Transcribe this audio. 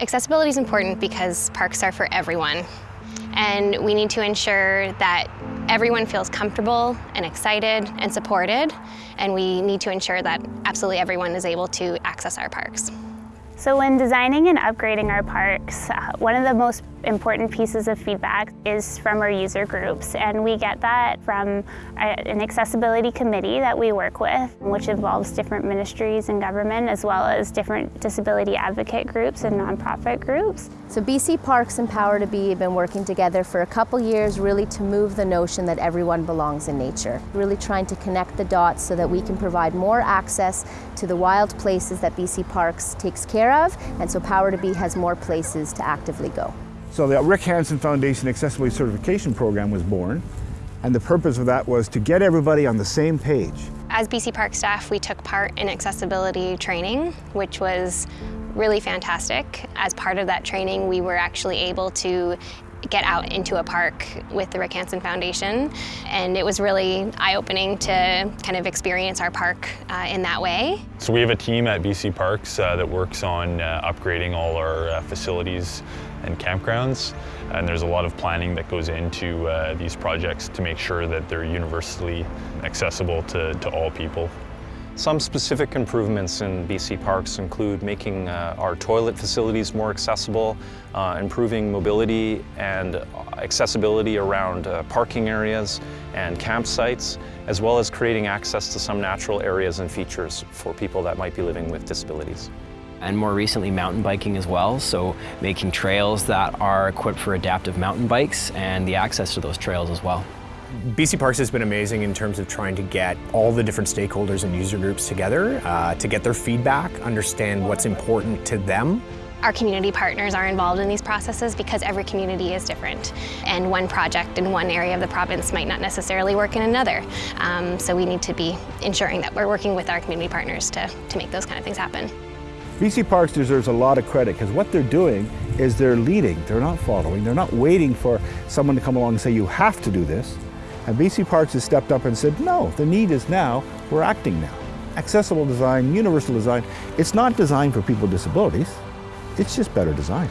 Accessibility is important because parks are for everyone. And we need to ensure that everyone feels comfortable and excited and supported. And we need to ensure that absolutely everyone is able to access our parks. So when designing and upgrading our parks, uh, one of the most important pieces of feedback is from our user groups and we get that from a, an accessibility committee that we work with which involves different ministries and government as well as different disability advocate groups and nonprofit groups. So BC Parks and Power to Be have been working together for a couple years really to move the notion that everyone belongs in nature. Really trying to connect the dots so that we can provide more access to the wild places that BC Parks takes care of and so Power to Be has more places to actively go. So the Rick Hansen Foundation Accessibility Certification Program was born, and the purpose of that was to get everybody on the same page. As BC Park staff, we took part in accessibility training, which was really fantastic. As part of that training, we were actually able to get out into a park with the Rick Hansen Foundation. And it was really eye-opening to kind of experience our park uh, in that way. So we have a team at BC Parks uh, that works on uh, upgrading all our uh, facilities and campgrounds. And there's a lot of planning that goes into uh, these projects to make sure that they're universally accessible to, to all people. Some specific improvements in BC Parks include making uh, our toilet facilities more accessible, uh, improving mobility and accessibility around uh, parking areas and campsites, as well as creating access to some natural areas and features for people that might be living with disabilities and more recently mountain biking as well, so making trails that are equipped for adaptive mountain bikes and the access to those trails as well. BC Parks has been amazing in terms of trying to get all the different stakeholders and user groups together uh, to get their feedback, understand what's important to them. Our community partners are involved in these processes because every community is different and one project in one area of the province might not necessarily work in another. Um, so we need to be ensuring that we're working with our community partners to, to make those kind of things happen. BC Parks deserves a lot of credit because what they're doing is they're leading, they're not following, they're not waiting for someone to come along and say you have to do this. And BC Parks has stepped up and said, no, the need is now, we're acting now. Accessible design, universal design, it's not designed for people with disabilities, it's just better design.